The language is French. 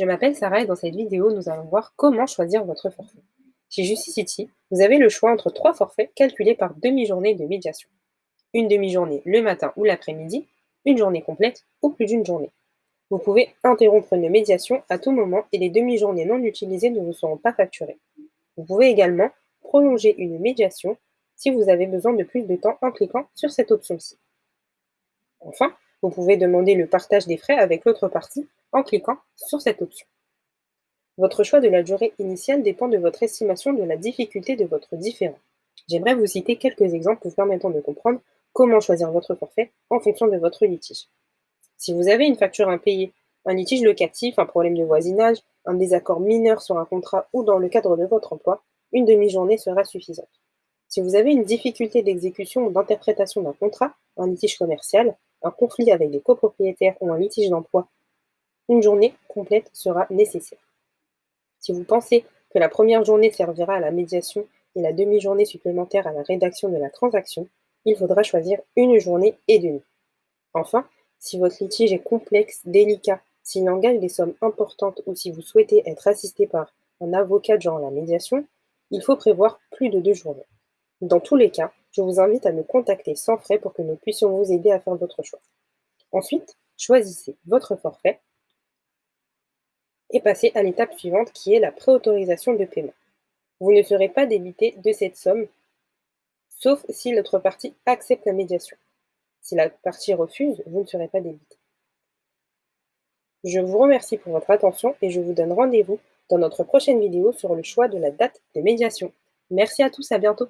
Je m'appelle Sarah et dans cette vidéo, nous allons voir comment choisir votre forfait. Chez Justicity, vous avez le choix entre trois forfaits calculés par demi-journée de médiation. Une demi-journée le matin ou l'après-midi, une journée complète ou plus d'une journée. Vous pouvez interrompre une médiation à tout moment et les demi-journées non utilisées ne vous seront pas facturées. Vous pouvez également prolonger une médiation si vous avez besoin de plus de temps en cliquant sur cette option-ci. Enfin, vous pouvez demander le partage des frais avec l'autre partie en cliquant sur cette option. Votre choix de la durée initiale dépend de votre estimation de la difficulté de votre différend. J'aimerais vous citer quelques exemples vous permettant de comprendre comment choisir votre forfait en fonction de votre litige. Si vous avez une facture impayée, un litige locatif, un problème de voisinage, un désaccord mineur sur un contrat ou dans le cadre de votre emploi, une demi-journée sera suffisante. Si vous avez une difficulté d'exécution ou d'interprétation d'un contrat, un litige commercial, un conflit avec des copropriétaires ou un litige d'emploi, une journée complète sera nécessaire. Si vous pensez que la première journée servira à la médiation et la demi-journée supplémentaire à la rédaction de la transaction, il faudra choisir une journée et demie. Enfin, si votre litige est complexe, délicat, s'il engage des sommes importantes ou si vous souhaitez être assisté par un avocat durant la médiation, il faut prévoir plus de deux journées. Dans tous les cas, je vous invite à nous contacter sans frais pour que nous puissions vous aider à faire votre choix. Ensuite, choisissez votre forfait et passez à l'étape suivante qui est la préautorisation de paiement. Vous ne serez pas débité de cette somme, sauf si l'autre partie accepte la médiation. Si la partie refuse, vous ne serez pas débité. Je vous remercie pour votre attention et je vous donne rendez-vous dans notre prochaine vidéo sur le choix de la date de médiation. Merci à tous, à bientôt